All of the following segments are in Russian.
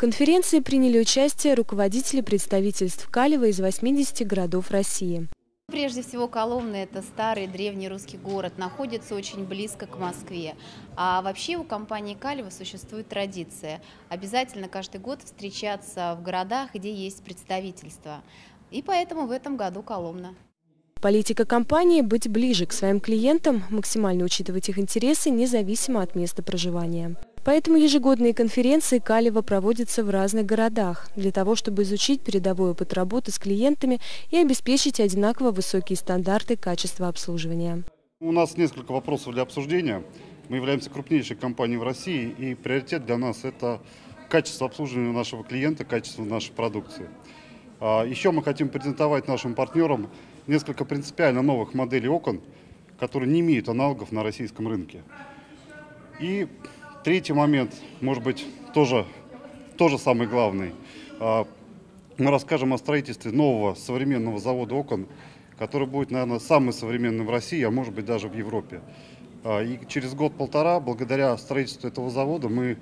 конференции приняли участие руководители представительств Калева из 80 городов России. Прежде всего, Коломна – это старый древний русский город, находится очень близко к Москве. А вообще у компании Калева существует традиция обязательно каждый год встречаться в городах, где есть представительство. И поэтому в этом году Коломна. Политика компании – быть ближе к своим клиентам, максимально учитывать их интересы, независимо от места проживания. Поэтому ежегодные конференции Калева проводятся в разных городах, для того, чтобы изучить передовой опыт работы с клиентами и обеспечить одинаково высокие стандарты качества обслуживания. У нас несколько вопросов для обсуждения. Мы являемся крупнейшей компанией в России, и приоритет для нас – это качество обслуживания нашего клиента, качество нашей продукции. А, еще мы хотим презентовать нашим партнерам несколько принципиально новых моделей окон, которые не имеют аналогов на российском рынке. И третий момент, может быть, тоже, тоже самый главный. А, мы расскажем о строительстве нового современного завода окон, который будет, наверное, самый современный в России, а может быть даже в Европе. А, и через год-полтора, благодаря строительству этого завода, мы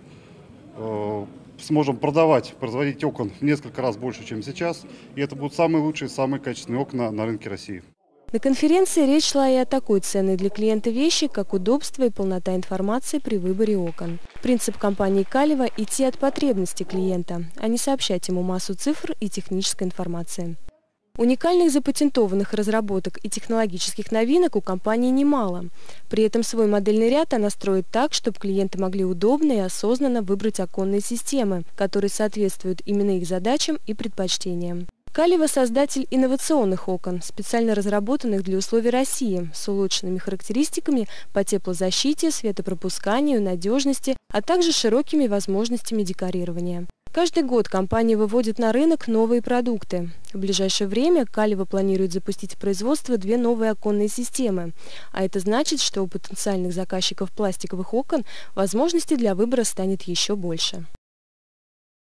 э, сможем продавать, производить окон в несколько раз больше, чем сейчас. И это будут самые лучшие, самые качественные окна на рынке России. На конференции речь шла и о такой ценной для клиента вещи, как удобство и полнота информации при выборе окон. Принцип компании Калева – идти от потребностей клиента, а не сообщать ему массу цифр и технической информации. Уникальных запатентованных разработок и технологических новинок у компании немало. При этом свой модельный ряд она строит так, чтобы клиенты могли удобно и осознанно выбрать оконные системы, которые соответствуют именно их задачам и предпочтениям. Калева – создатель инновационных окон, специально разработанных для условий России, с улучшенными характеристиками по теплозащите, светопропусканию, надежности, а также широкими возможностями декорирования. Каждый год компания выводит на рынок новые продукты. В ближайшее время Калева планирует запустить в производство две новые оконные системы. А это значит, что у потенциальных заказчиков пластиковых окон возможностей для выбора станет еще больше.